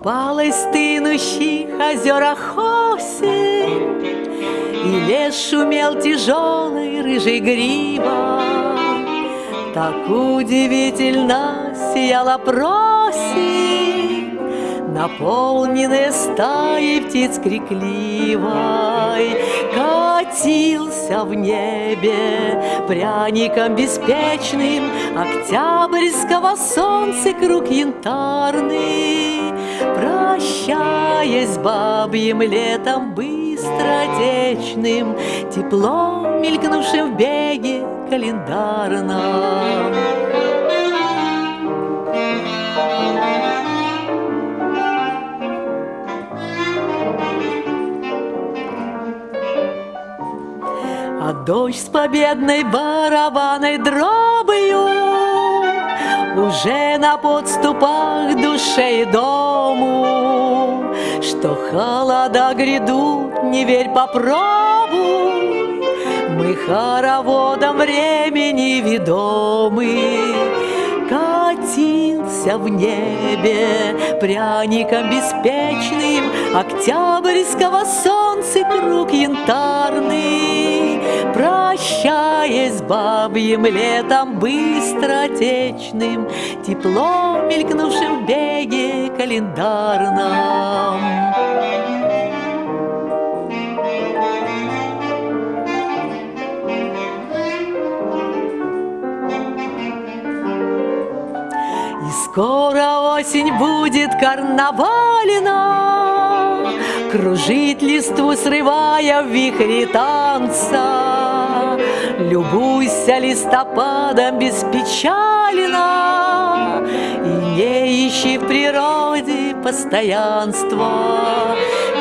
Купалась в стынущих озерах осень, И лес шумел тяжелый рыжий грива. Так удивительно сияла просень, Наполненная стаей птиц крикливой, Катился в небе пряником беспечным Октябрьского солнца круг янтарный, Прощаясь бабьим летом быстротечным, Теплом, мелькнувшим в беге календарном. А дождь с победной барабанной дробою Уже на подступах душе и дому Что холода грядут, не верь, попробуй. Мы хороводом времени ведомы. Катился в небе пряником беспечным Октябрьского солнца круг янтарный Прощаясь бабьим летом быстротечным Теплом, мелькнувшим в беге календарном И скоро осень будет карнавалина, Кружит листву, срывая в вихре танца. Любуйся листопадом беспечалина И не ищи в природе постоянства.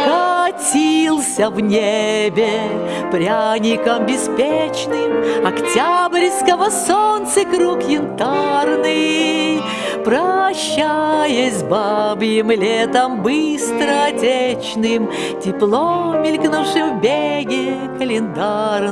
Катился в небе пряником беспечным Октябрьского солнца круг янтарный Прощаясь бабьим летом быстротечным Тепло, мелькнувшим в беге календарном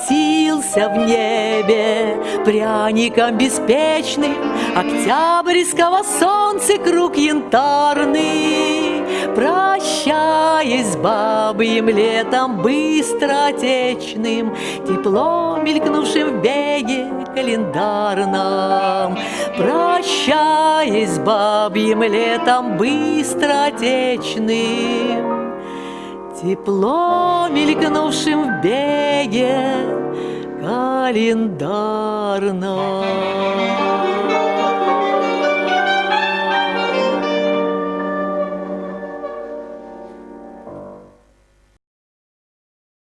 Катился в небе пряником беспечным. Октябрьского солнца круг янтарный. Прощаясь с бабьим летом быстротечным Тепло, мелькнувшим в беге календарном. Прощаясь с бабьим летом быстротечным Тепло, мелькнувшим в беге календарном.